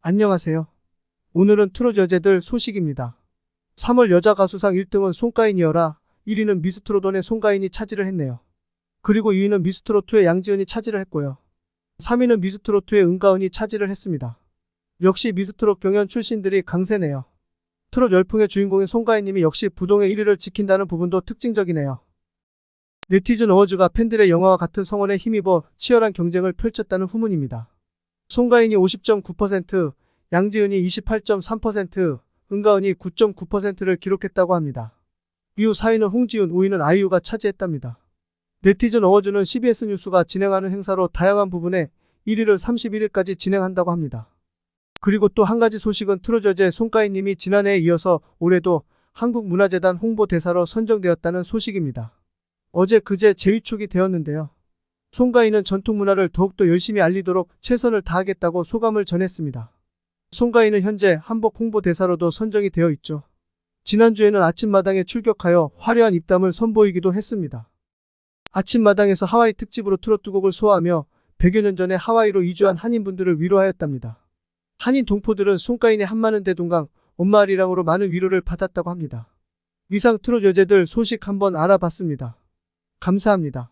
안녕하세요. 오늘은 트롯 여제들 소식입니다. 3월 여자 가수상 1등은 송가인이어라 1위는 미스트롯원의 송가인이 차지를 했네요. 그리고 2위는 미스트롯2의 양지은이 차지를 했고요. 3위는 미스트롯2의 은가은이 차지를 했습니다. 역시 미스트롯 경연 출신들이 강세네요. 트롯 열풍의 주인공인 송가인님이 역시 부동의 1위를 지킨다는 부분도 특징적이네요. 네티즌 어워즈가 팬들의 영화와 같은 성원에 힘입어 치열한 경쟁을 펼쳤다는 후문입니다. 송가인이 50.9%, 양지은이 28.3%, 은가은이 9.9%를 기록했다고 합니다. 이후 4위는 홍지은, 5위는 아이유가 차지했답니다. 네티즌 어워즈는 CBS 뉴스가 진행하는 행사로 다양한 부분에 1위를 31일까지 진행한다고 합니다. 그리고 또 한 가지 소식은 트롯 여제 송가인님이 지난해에 이어서 올해도 한국문화재단 홍보대사로 선정되었다는 소식입니다. 어제 그제 재위촉이 되었는데요. 송가인은 전통문화를 더욱더 열심히 알리도록 최선을 다하겠다고 소감을 전했습니다. 송가인은 현재 한복 홍보대사로도 선정이 되어 있죠. 지난주에는 아침마당에 출격하여 화려한 입담을 선보이기도 했습니다. 아침마당에서 하와이 특집으로 트로트 두 곡을 소화하며 100여 년 전에 하와이로 이주한 한인분들을 위로하였답니다. 한인 동포들은 송가인의 한마는 대동강 엄마 아리랑으로 많은 위로를 받았다고 합니다. 이상 트롯 여제들 소식 한번 알아봤습니다. 감사합니다.